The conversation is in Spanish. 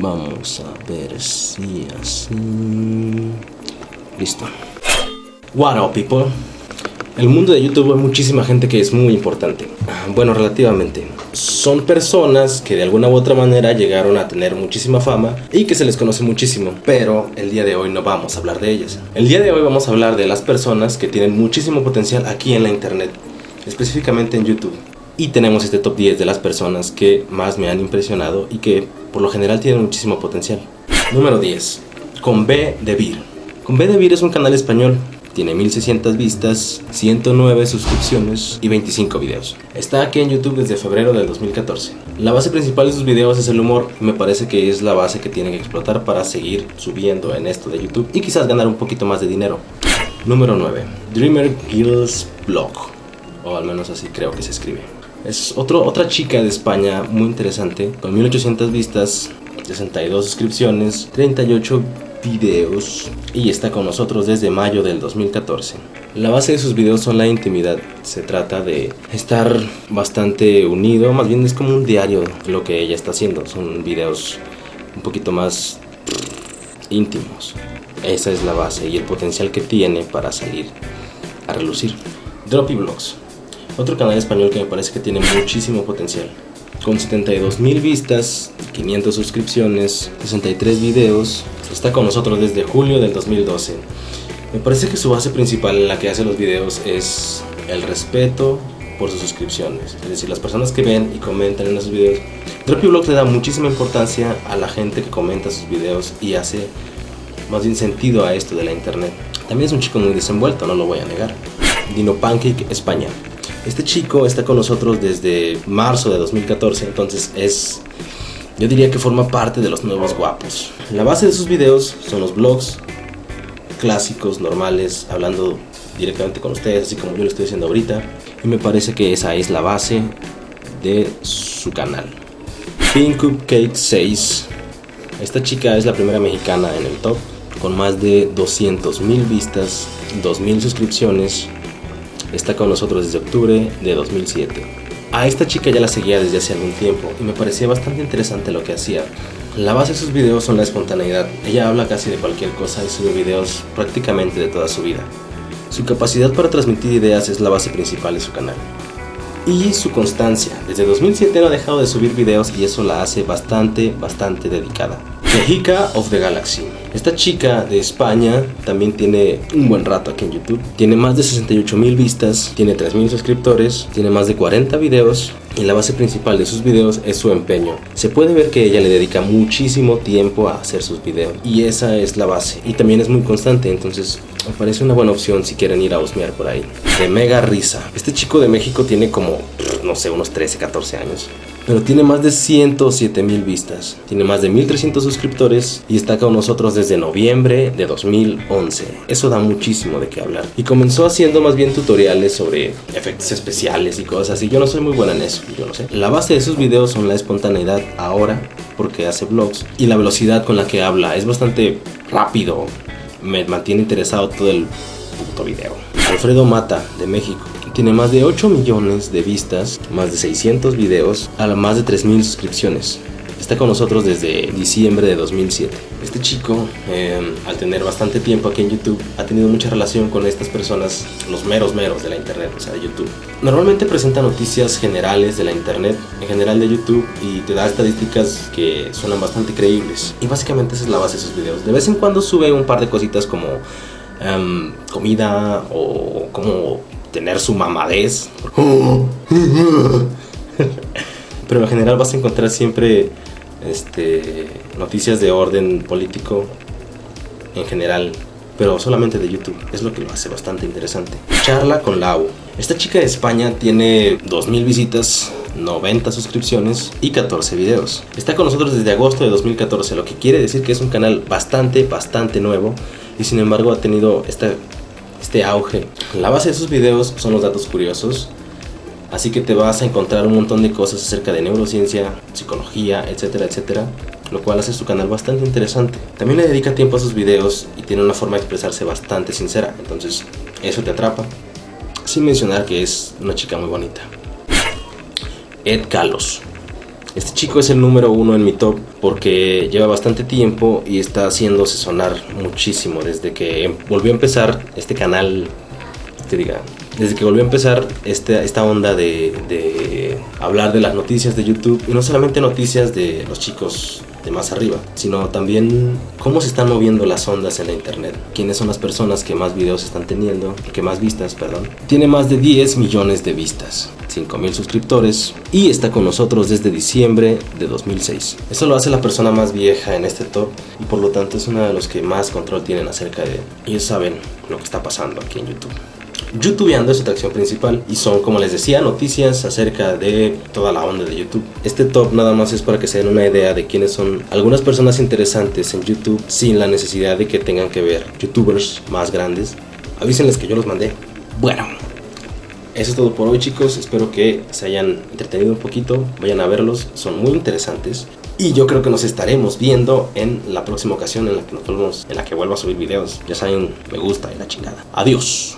Vamos a ver si así... Listo. What up, people? El mundo de YouTube hay muchísima gente que es muy importante. Bueno, relativamente. Son personas que de alguna u otra manera llegaron a tener muchísima fama y que se les conoce muchísimo. Pero el día de hoy no vamos a hablar de ellas. El día de hoy vamos a hablar de las personas que tienen muchísimo potencial aquí en la internet. Específicamente en YouTube. Y tenemos este top 10 de las personas que más me han impresionado y que por lo general tienen muchísimo potencial. Número 10. Con B de Vir. Con B de Vir es un canal español tiene 1600 vistas, 109 suscripciones y 25 videos. Está aquí en YouTube desde febrero del 2014. La base principal de sus videos es el humor me parece que es la base que tiene que explotar para seguir subiendo en esto de YouTube y quizás ganar un poquito más de dinero. Número 9. Dreamer Gills Blog. O al menos así creo que se escribe. Es otro, otra chica de España muy interesante, con 1800 vistas, 62 suscripciones, 38 videos y está con nosotros desde mayo del 2014. La base de sus videos son la intimidad, se trata de estar bastante unido, más bien es como un diario lo que ella está haciendo, son videos un poquito más íntimos. Esa es la base y el potencial que tiene para salir a relucir. Droppy Vlogs, otro canal español que me parece que tiene muchísimo potencial con 72 mil vistas, 500 suscripciones, 63 videos. Está con nosotros desde julio del 2012. Me parece que su base principal en la que hace los videos es el respeto por sus suscripciones. Es decir, las personas que ven y comentan en esos videos. Vlogs le da muchísima importancia a la gente que comenta sus videos y hace más bien sentido a esto de la internet. También es un chico muy desenvuelto, no lo voy a negar. Dino Pancake España. Este chico está con nosotros desde marzo de 2014, entonces es, yo diría que forma parte de los nuevos guapos. La base de sus videos son los vlogs clásicos, normales, hablando directamente con ustedes, así como yo lo estoy haciendo ahorita. Y me parece que esa es la base de su canal. Pink Cupcake 6. Esta chica es la primera mexicana en el top, con más de 200 mil vistas, 2000 suscripciones, está con nosotros desde octubre de 2007. A esta chica ya la seguía desde hace algún tiempo y me parecía bastante interesante lo que hacía. La base de sus videos son la espontaneidad. Ella habla casi de cualquier cosa y sube videos prácticamente de toda su vida. Su capacidad para transmitir ideas es la base principal de su canal. Y su constancia. Desde 2007 no ha dejado de subir videos y eso la hace bastante, bastante dedicada. Mexica of the Galaxy. Esta chica de España también tiene un buen rato aquí en YouTube. Tiene más de 68 mil vistas, tiene 3 mil suscriptores, tiene más de 40 videos y la base principal de sus videos es su empeño. Se puede ver que ella le dedica muchísimo tiempo a hacer sus videos y esa es la base. Y también es muy constante, entonces me parece una buena opción si quieren ir a husmear por ahí. De mega risa. Este chico de México tiene como, no sé, unos 13, 14 años pero tiene más de 107 mil vistas, tiene más de 1300 suscriptores y está con nosotros desde noviembre de 2011. Eso da muchísimo de qué hablar. Y comenzó haciendo más bien tutoriales sobre efectos especiales y cosas así. Yo no soy muy buena en eso, yo no sé. La base de sus videos son la espontaneidad ahora, porque hace vlogs, y la velocidad con la que habla. Es bastante rápido, me mantiene interesado todo el puto video. Alfredo Mata, de México. Tiene más de 8 millones de vistas, más de 600 videos, a más de 3000 suscripciones. Está con nosotros desde diciembre de 2007. Este chico, em, al tener bastante tiempo aquí en YouTube, ha tenido mucha relación con estas personas, los meros meros de la internet, o sea, de YouTube. Normalmente presenta noticias generales de la internet, en general de YouTube, y te da estadísticas que suenan bastante creíbles. Y básicamente esa es la base de sus videos. De vez en cuando sube un par de cositas como em, comida o como tener su mamadez. Pero en general vas a encontrar siempre este, noticias de orden político en general, pero solamente de YouTube. Es lo que lo hace bastante interesante. Charla con Lau. Esta chica de España tiene 2000 visitas, 90 suscripciones y 14 videos. Está con nosotros desde agosto de 2014, lo que quiere decir que es un canal bastante, bastante nuevo y sin embargo ha tenido esta este auge. La base de sus videos son los datos curiosos, así que te vas a encontrar un montón de cosas acerca de neurociencia, psicología, etcétera, etcétera, lo cual hace su canal bastante interesante. También le dedica tiempo a sus videos y tiene una forma de expresarse bastante sincera, entonces eso te atrapa, sin mencionar que es una chica muy bonita. Ed Carlos. Este chico es el número uno en mi top porque lleva bastante tiempo y está haciéndose sonar muchísimo desde que volvió a empezar este canal, te diga, desde que volvió a empezar este, esta onda de, de hablar de las noticias de YouTube y no solamente noticias de los chicos de más arriba, sino también cómo se están moviendo las ondas en la internet, quiénes son las personas que más videos están teniendo, que más vistas, perdón. Tiene más de 10 millones de vistas, 5 mil suscriptores y está con nosotros desde diciembre de 2006. Eso lo hace la persona más vieja en este top y por lo tanto es uno de los que más control tienen acerca de ellos saben lo que está pasando aquí en YouTube. YouTubeando es su atracción principal y son, como les decía, noticias acerca de toda la onda de YouTube. Este top nada más es para que se den una idea de quiénes son algunas personas interesantes en YouTube sin la necesidad de que tengan que ver youtubers más grandes. Avísenles que yo los mandé. Bueno, eso es todo por hoy chicos, espero que se hayan entretenido un poquito, vayan a verlos, son muy interesantes. Y yo creo que nos estaremos viendo en la próxima ocasión en la que nos volvemos, en la que vuelva a subir videos. Ya saben, me gusta y la chingada. Adiós.